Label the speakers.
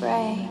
Speaker 1: pray.